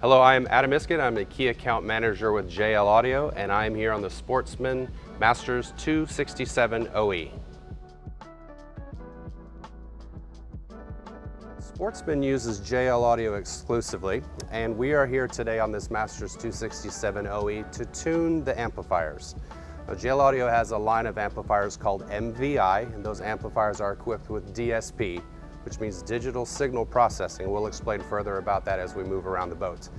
Hello, I am Adam Iskett. I'm the key account manager with JL Audio, and I'm here on the Sportsman Masters 267 OE. Sportsman uses JL Audio exclusively, and we are here today on this Masters 267 OE to tune the amplifiers. Now, JL Audio has a line of amplifiers called MVI, and those amplifiers are equipped with DSP, which means digital signal processing. We'll explain further about that as we move around the boat.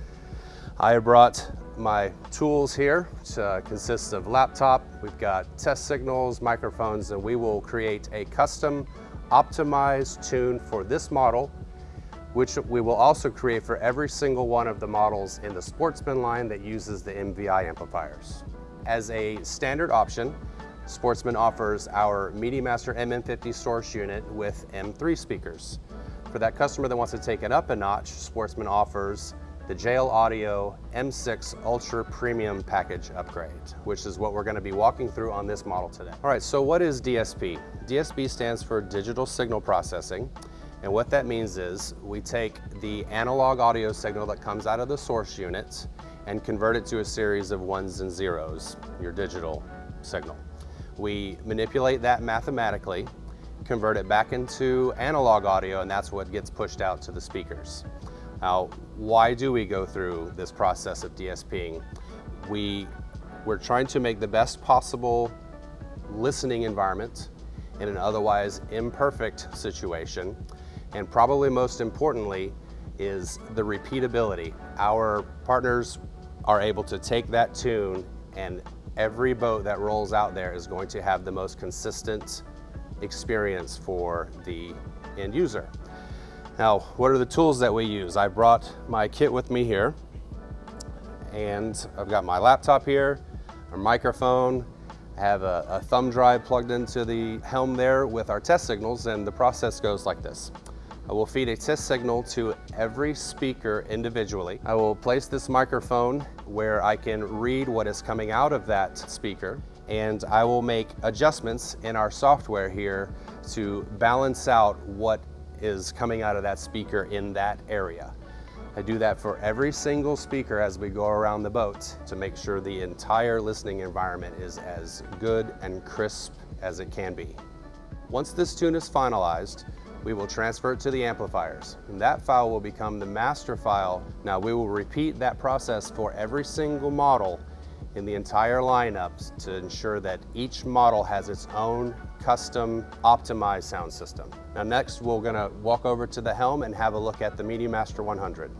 I brought my tools here, which uh, consists of laptop, we've got test signals, microphones, and we will create a custom optimized tune for this model which we will also create for every single one of the models in the Sportsman line that uses the MVI amplifiers. As a standard option, Sportsman offers our MediaMaster MM50 source unit with M3 speakers. For that customer that wants to take it up a notch, Sportsman offers the JL Audio M6 Ultra Premium Package upgrade, which is what we're gonna be walking through on this model today. All right, so what is DSP? DSP stands for Digital Signal Processing. And what that means is we take the analog audio signal that comes out of the source unit and convert it to a series of ones and zeros, your digital signal. We manipulate that mathematically, convert it back into analog audio, and that's what gets pushed out to the speakers. Now, why do we go through this process of DSPing? We, we're trying to make the best possible listening environment in an otherwise imperfect situation and probably most importantly is the repeatability. Our partners are able to take that tune and every boat that rolls out there is going to have the most consistent experience for the end user. Now, what are the tools that we use? I brought my kit with me here and I've got my laptop here, a microphone, I have a, a thumb drive plugged into the helm there with our test signals and the process goes like this. I will feed a test signal to every speaker individually. I will place this microphone where I can read what is coming out of that speaker and I will make adjustments in our software here to balance out what is coming out of that speaker in that area. I do that for every single speaker as we go around the boat to make sure the entire listening environment is as good and crisp as it can be. Once this tune is finalized, we will transfer it to the amplifiers. And that file will become the master file. Now we will repeat that process for every single model in the entire lineup to ensure that each model has its own custom optimized sound system. Now next we're gonna walk over to the helm and have a look at the MediaMaster 100.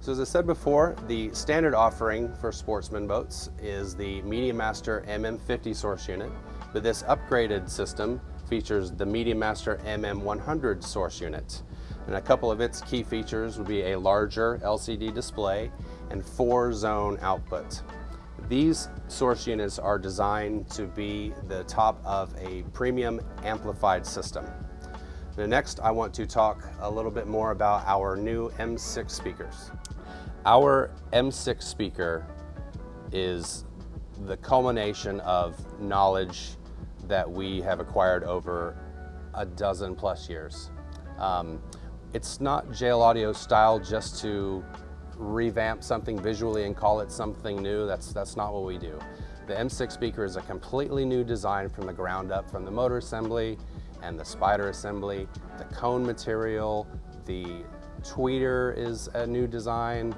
So as I said before, the standard offering for sportsman boats is the MediaMaster MM50 source unit, but this upgraded system features the MediaMaster MM100 source unit. And a couple of its key features would be a larger LCD display and four zone output. These source units are designed to be the top of a premium amplified system. Now next, I want to talk a little bit more about our new M6 speakers. Our M6 speaker is the culmination of knowledge that we have acquired over a dozen plus years. Um, it's not JL Audio style just to revamp something visually and call it something new. That's, that's not what we do. The M6 speaker is a completely new design from the ground up, from the motor assembly and the spider assembly, the cone material, the tweeter is a new design.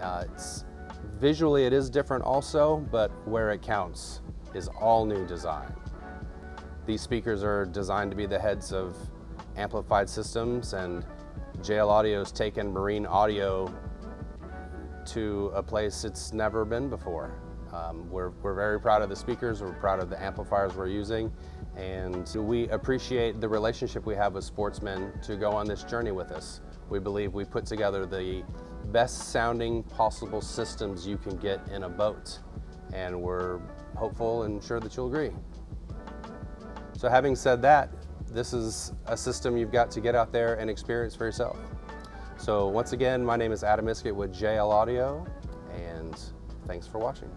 Uh, visually it is different also, but where it counts is all new design. These speakers are designed to be the heads of amplified systems and JL Audio's taken marine audio to a place it's never been before. Um, we're, we're very proud of the speakers, we're proud of the amplifiers we're using, and we appreciate the relationship we have with Sportsman to go on this journey with us. We believe we put together the best sounding possible systems you can get in a boat, and we're hopeful and sure that you'll agree. So having said that, this is a system you've got to get out there and experience for yourself. So once again, my name is Adam Iskett with JL Audio, and thanks for watching.